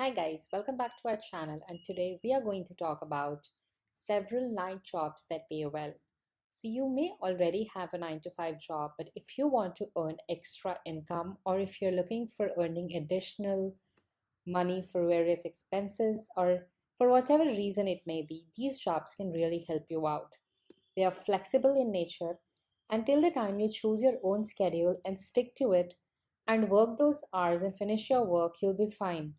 Hi guys, welcome back to our channel and today we are going to talk about several night jobs that pay well. So you may already have a 9 to 5 job but if you want to earn extra income or if you're looking for earning additional money for various expenses or for whatever reason it may be, these jobs can really help you out. They are flexible in nature until the time you choose your own schedule and stick to it and work those hours and finish your work, you'll be fine.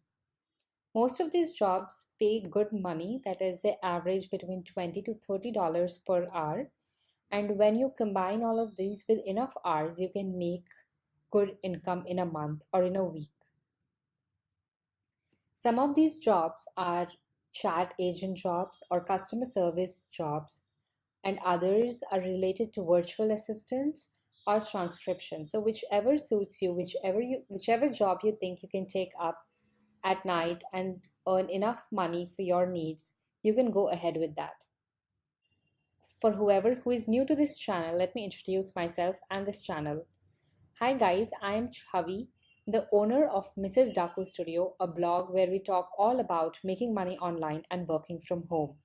Most of these jobs pay good money, that is, they average between 20 to $30 per hour. And when you combine all of these with enough hours, you can make good income in a month or in a week. Some of these jobs are chat agent jobs or customer service jobs, and others are related to virtual assistants or transcription. So whichever suits you, whichever you whichever job you think you can take up at night and earn enough money for your needs, you can go ahead with that. For whoever who is new to this channel, let me introduce myself and this channel. Hi guys, I am Chavi, the owner of Mrs. Daku Studio, a blog where we talk all about making money online and working from home.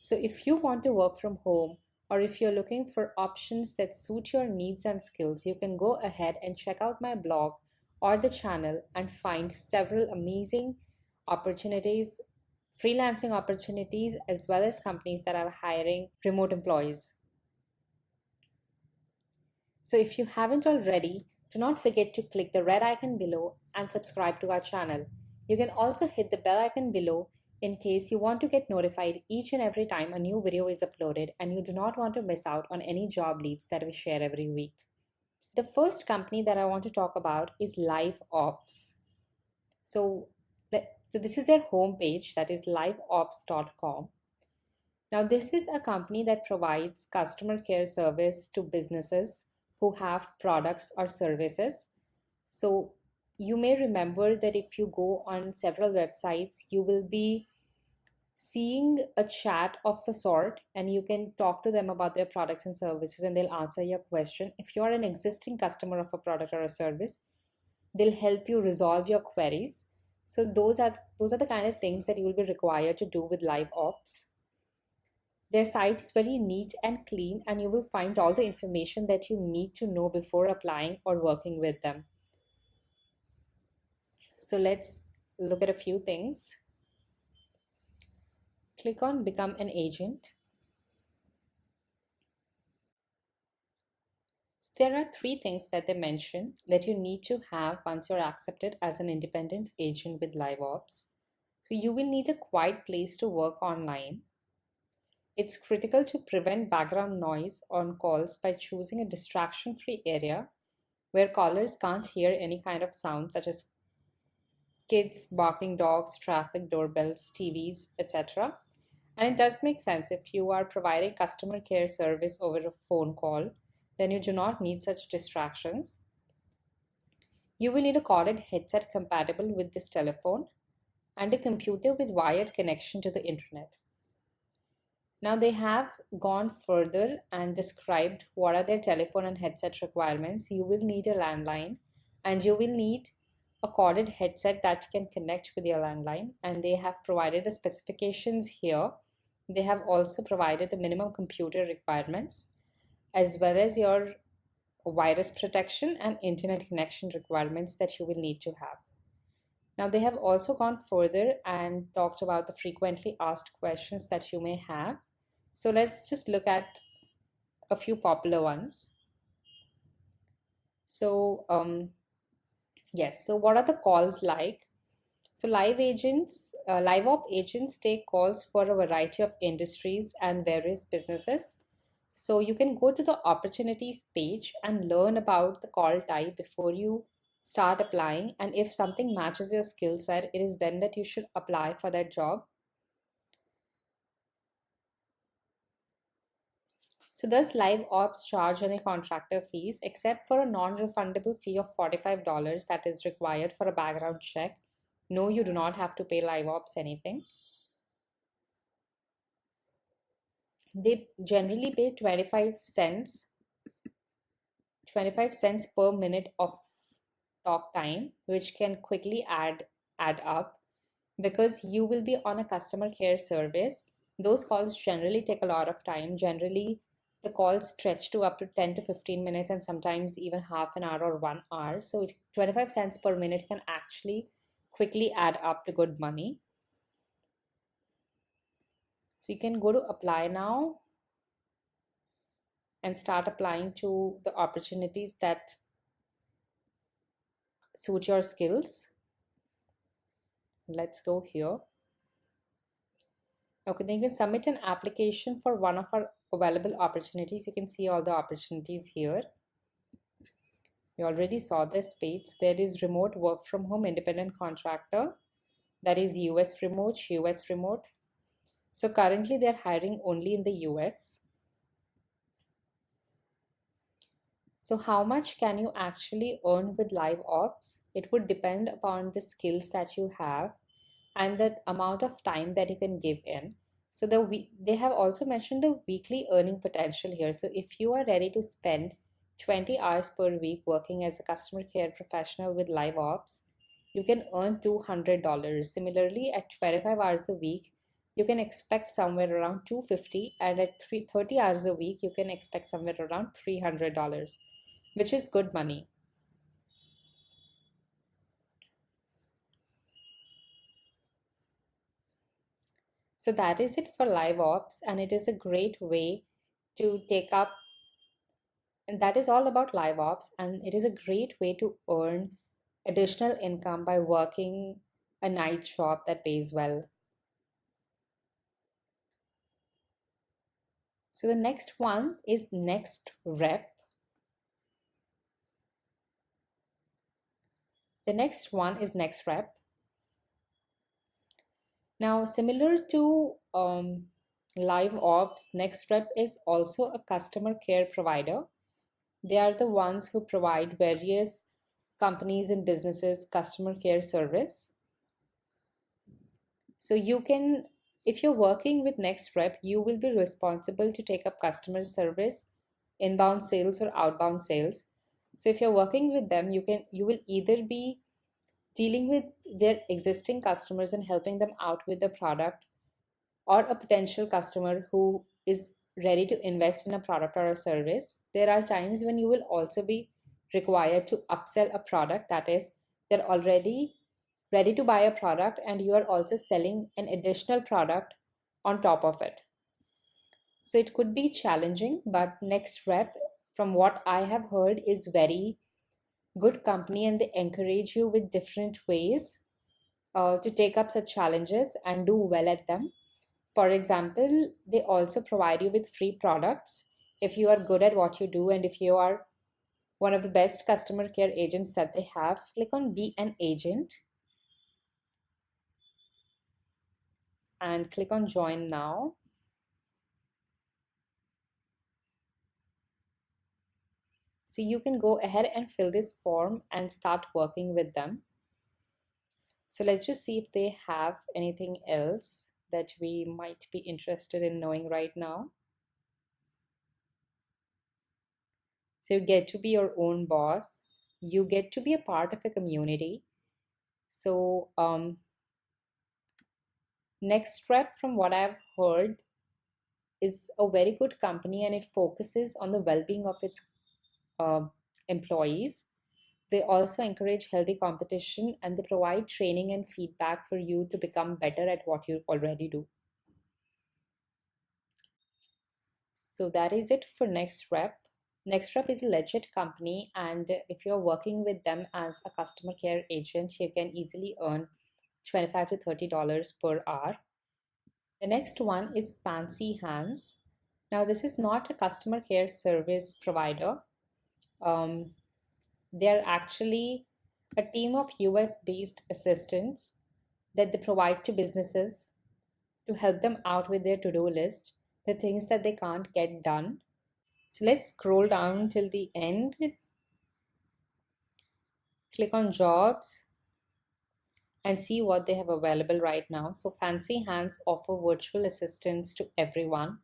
So if you want to work from home or if you're looking for options that suit your needs and skills, you can go ahead and check out my blog or the channel and find several amazing opportunities, freelancing opportunities, as well as companies that are hiring remote employees. So if you haven't already, do not forget to click the red icon below and subscribe to our channel. You can also hit the bell icon below in case you want to get notified each and every time a new video is uploaded and you do not want to miss out on any job leads that we share every week. The first company that I want to talk about is Live Ops. So, so this is their homepage that is liveops.com. Now, this is a company that provides customer care service to businesses who have products or services. So, you may remember that if you go on several websites, you will be seeing a chat of a sort and you can talk to them about their products and services and they'll answer your question. If you're an existing customer of a product or a service, they'll help you resolve your queries. So those are those are the kind of things that you will be required to do with live ops. Their site is very neat and clean and you will find all the information that you need to know before applying or working with them. So let's look at a few things click on Become an Agent. There are three things that they mention that you need to have once you're accepted as an independent agent with LiveOps. So you will need a quiet place to work online. It's critical to prevent background noise on calls by choosing a distraction-free area where callers can't hear any kind of sound such as kids, barking dogs, traffic, doorbells, TVs, etc. And it does make sense if you are providing customer care service over a phone call, then you do not need such distractions. You will need a corded headset compatible with this telephone and a computer with wired connection to the internet. Now they have gone further and described what are their telephone and headset requirements. You will need a landline and you will need a corded headset that can connect with your landline and they have provided the specifications here they have also provided the minimum computer requirements as well as your virus protection and internet connection requirements that you will need to have. Now they have also gone further and talked about the frequently asked questions that you may have. So let's just look at a few popular ones. So um, yes, so what are the calls like? So live agents, uh, live op agents take calls for a variety of industries and various businesses. So you can go to the opportunities page and learn about the call type before you start applying. And if something matches your skill set, it is then that you should apply for that job. So does live ops charge any contractor fees except for a non-refundable fee of $45 that is required for a background check no, you do not have to pay live ops anything. They generally pay 25 cents 25 cents per minute of talk time which can quickly add add up because you will be on a customer care service. Those calls generally take a lot of time. Generally, the calls stretch to up to 10 to 15 minutes and sometimes even half an hour or one hour. So 25 cents per minute can actually quickly add up to good money. So you can go to apply now and start applying to the opportunities that suit your skills. Let's go here. Okay, then you can submit an application for one of our available opportunities. You can see all the opportunities here. We already saw this page. There is remote work from home independent contractor. That is US remote, US remote. So currently they're hiring only in the US. So how much can you actually earn with live ops? It would depend upon the skills that you have and the amount of time that you can give in. So the they have also mentioned the weekly earning potential here. So if you are ready to spend 20 hours per week working as a customer care professional with live ops, you can earn $200. Similarly, at 25 hours a week, you can expect somewhere around 250 and at 30 hours a week, you can expect somewhere around $300, which is good money. So that is it for live ops and it is a great way to take up and that is all about live ops and it is a great way to earn additional income by working a night shop that pays well. So the next one is next rep. The next one is next rep. Now, similar to um, Live Ops, next rep is also a customer care provider. They are the ones who provide various companies and businesses customer care service. So you can, if you're working with NextRep, you will be responsible to take up customer service, inbound sales or outbound sales. So if you're working with them, you can you will either be dealing with their existing customers and helping them out with the product or a potential customer who is ready to invest in a product or a service there are times when you will also be required to upsell a product that is they're already ready to buy a product and you are also selling an additional product on top of it so it could be challenging but next rep from what i have heard is very good company and they encourage you with different ways uh, to take up such challenges and do well at them. For example, they also provide you with free products if you are good at what you do and if you are one of the best customer care agents that they have. Click on Be an Agent and click on Join Now. So you can go ahead and fill this form and start working with them. So let's just see if they have anything else that we might be interested in knowing right now. So you get to be your own boss. You get to be a part of a community. So um, next step from what I've heard is a very good company and it focuses on the well-being of its uh, employees. They also encourage healthy competition and they provide training and feedback for you to become better at what you already do. So that is it for Next Rep. Next Rep is a legit company, and if you're working with them as a customer care agent, you can easily earn 25 to $30 per hour. The next one is Fancy Hands. Now, this is not a customer care service provider, um, they're actually a team of US based assistants that they provide to businesses to help them out with their to do list, the things that they can't get done. So let's scroll down till the end. Click on jobs and see what they have available right now. So Fancy Hands offer virtual assistants to everyone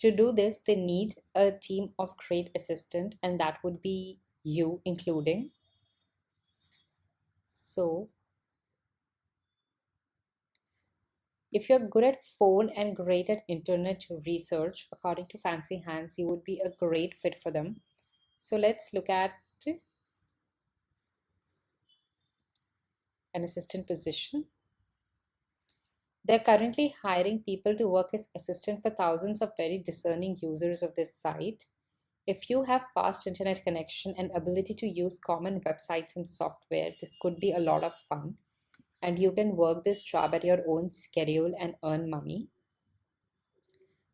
to do this, they need a team of great assistant, and that would be you including. So If you're good at phone and great at internet research, according to Fancy Hands, you would be a great fit for them. So let's look at an assistant position. They're currently hiring people to work as assistant for thousands of very discerning users of this site. If you have fast internet connection and ability to use common websites and software, this could be a lot of fun. And you can work this job at your own schedule and earn money.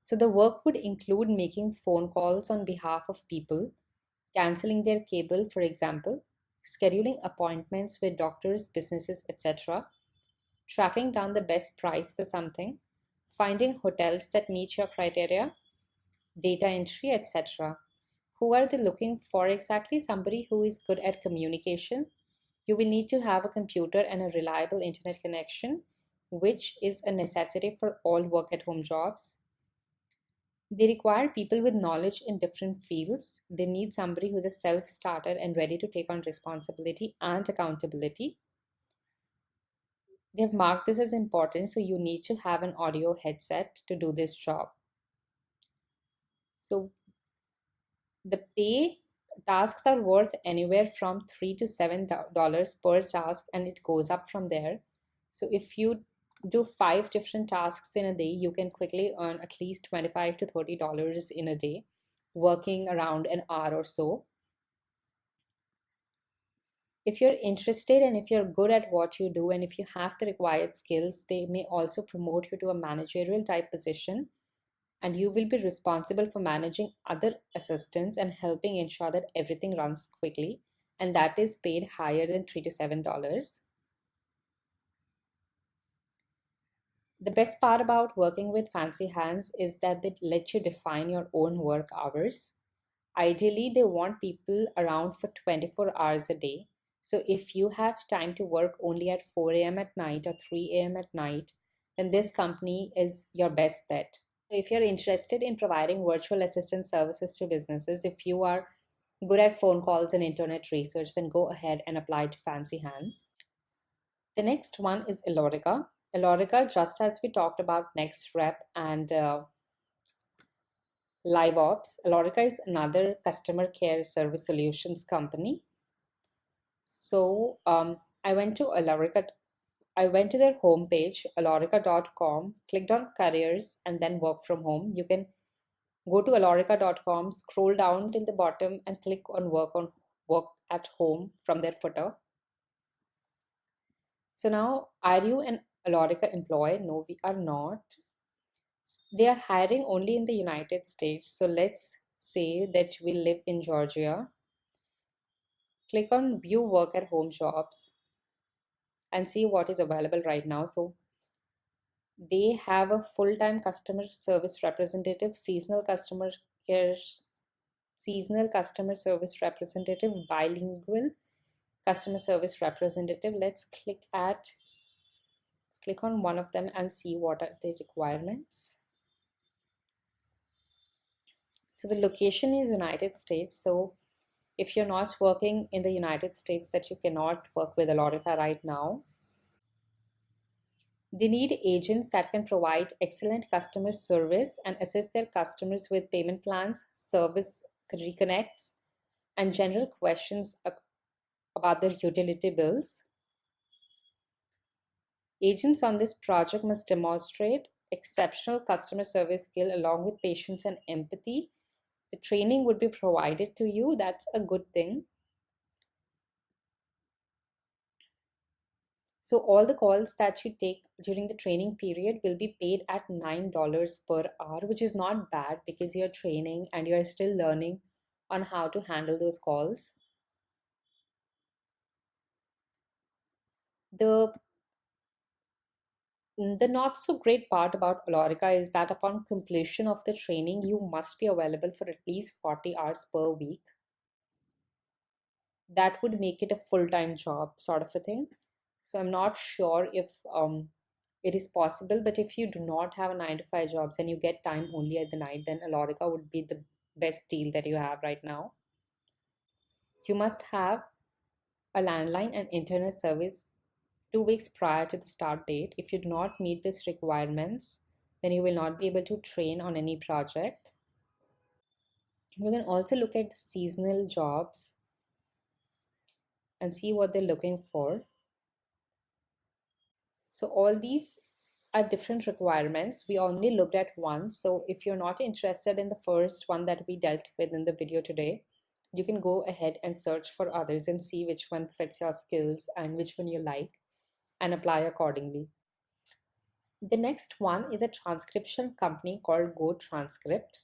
So the work would include making phone calls on behalf of people, canceling their cable, for example, scheduling appointments with doctors, businesses, etc., tracking down the best price for something, finding hotels that meet your criteria, data entry, etc. Who are they looking for exactly? Somebody who is good at communication. You will need to have a computer and a reliable internet connection, which is a necessity for all work at home jobs. They require people with knowledge in different fields. They need somebody who's a self starter and ready to take on responsibility and accountability. They've marked this as important, so you need to have an audio headset to do this job. So the pay tasks are worth anywhere from three to seven dollars per task, and it goes up from there. So if you do five different tasks in a day, you can quickly earn at least 25 to 30 dollars in a day, working around an hour or so if you're interested and if you're good at what you do and if you have the required skills, they may also promote you to a managerial type position and you will be responsible for managing other assistants and helping ensure that everything runs quickly and that is paid higher than 3 to 7 dollars. The best part about working with Fancy Hands is that they let you define your own work hours. Ideally, they want people around for 24 hours a day so if you have time to work only at 4 a.m. at night or 3 a.m. at night, then this company is your best bet. If you're interested in providing virtual assistant services to businesses, if you are good at phone calls and internet research, then go ahead and apply to Fancy Hands. The next one is Alorica. Alorica, just as we talked about NextRep and uh, LiveOps, Alorica is another customer care service solutions company so um, I went to Alorica. I went to their homepage, alorica.com, clicked on careers, and then work from home. You can go to alorica.com, scroll down till the bottom, and click on work on work at home from their footer. So now, are you an Alorica employee? No, we are not. They are hiring only in the United States. So let's say that we live in Georgia click on view work at home jobs and see what is available right now. So they have a full-time customer service representative, seasonal customer care, seasonal customer service representative, bilingual customer service representative. Let's click at, click on one of them and see what are the requirements. So the location is United States. So if you're not working in the United States that you cannot work with Alorica right now. They need agents that can provide excellent customer service and assist their customers with payment plans, service reconnects, and general questions about their utility bills. Agents on this project must demonstrate exceptional customer service skill along with patience and empathy the training would be provided to you that's a good thing. So all the calls that you take during the training period will be paid at $9 per hour which is not bad because you're training and you're still learning on how to handle those calls. The the not so great part about Alorica is that upon completion of the training, you must be available for at least 40 hours per week. That would make it a full time job, sort of a thing. So I'm not sure if um, it is possible, but if you do not have a nine to five jobs and you get time only at the night, then Alorica would be the best deal that you have right now. You must have a landline and internet service two weeks prior to the start date. If you do not meet these requirements, then you will not be able to train on any project. You can also look at the seasonal jobs and see what they're looking for. So all these are different requirements. We only looked at one. So if you're not interested in the first one that we dealt with in the video today, you can go ahead and search for others and see which one fits your skills and which one you like and apply accordingly. The next one is a transcription company called GoTranscript.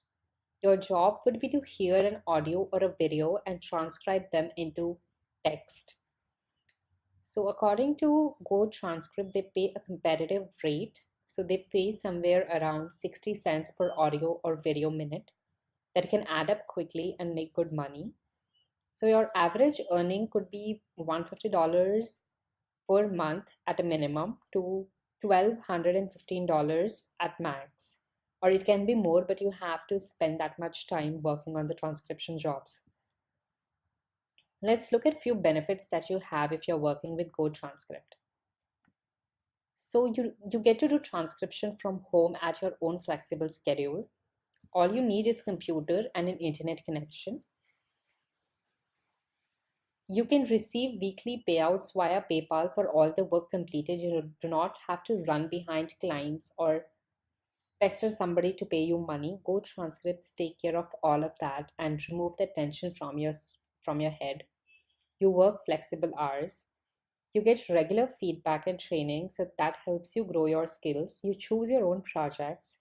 Your job would be to hear an audio or a video and transcribe them into text. So according to GoTranscript, they pay a competitive rate. So they pay somewhere around 60 cents per audio or video minute that can add up quickly and make good money. So your average earning could be $150 per month at a minimum to $1,215 at max. Or it can be more, but you have to spend that much time working on the transcription jobs. Let's look at few benefits that you have if you're working with GoTranscript. So you, you get to do transcription from home at your own flexible schedule. All you need is computer and an internet connection. You can receive weekly payouts via PayPal for all the work completed. You do not have to run behind clients or pester somebody to pay you money. Go transcripts take care of all of that and remove the tension from your from your head. You work flexible hours. You get regular feedback and training, so that helps you grow your skills. You choose your own projects.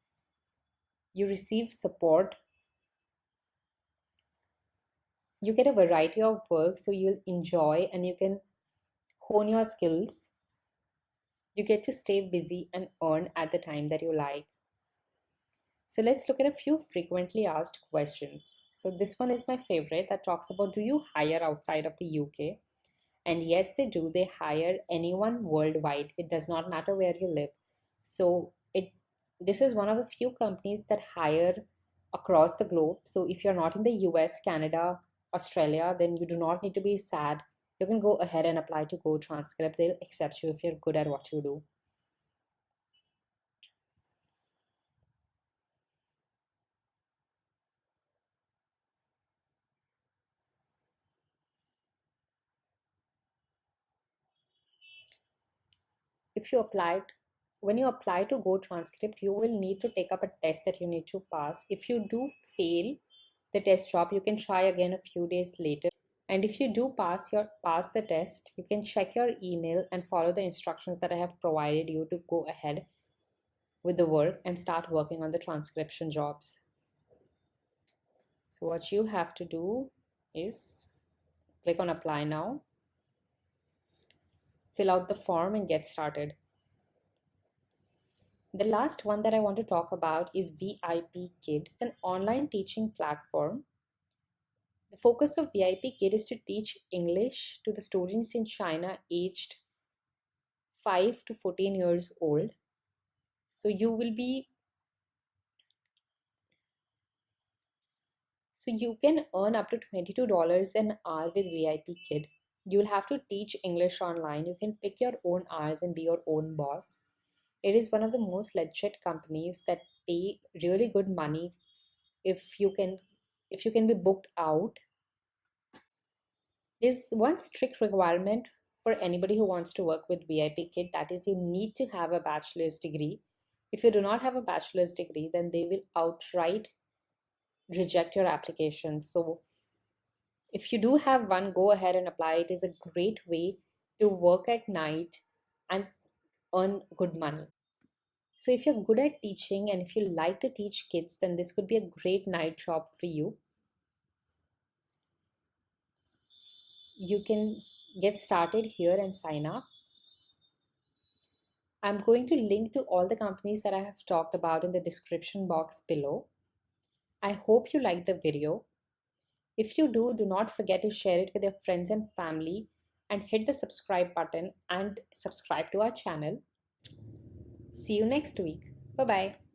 You receive support you get a variety of work so you'll enjoy and you can hone your skills. You get to stay busy and earn at the time that you like. So let's look at a few frequently asked questions. So this one is my favorite that talks about do you hire outside of the uk and yes they do. They hire anyone worldwide. It does not matter where you live. So it this is one of the few companies that hire across the globe. So if you're not in the us canada Australia, then you do not need to be sad. You can go ahead and apply to Go Transcript. They'll accept you if you're good at what you do. If you applied, when you apply to GoTranscript, you will need to take up a test that you need to pass. If you do fail, the test job you can try again a few days later. And if you do pass your pass the test you can check your email and follow the instructions that i have provided you to go ahead with the work and start working on the transcription jobs. So what you have to do is click on apply now. Fill out the form and get started the last one that I want to talk about is VIP Kid. It's an online teaching platform. The focus of VIP Kid is to teach English to the students in China aged 5 to 14 years old. So you will be So you can earn up to $22 an hour with VIP Kid. You'll have to teach English online. You can pick your own hours and be your own boss it is one of the most legit companies that pay really good money if you can if you can be booked out. There's one strict requirement for anybody who wants to work with vip kid that is you need to have a bachelor's degree. If you do not have a bachelor's degree then they will outright reject your application. So if you do have one go ahead and apply. It is a great way to work at night and earn good money. So if you're good at teaching and if you like to teach kids, then this could be a great night job for you. You can get started here and sign up. I'm going to link to all the companies that I have talked about in the description box below. I hope you liked the video. If you do, do not forget to share it with your friends and family and hit the subscribe button and subscribe to our channel. See you next week. Bye bye.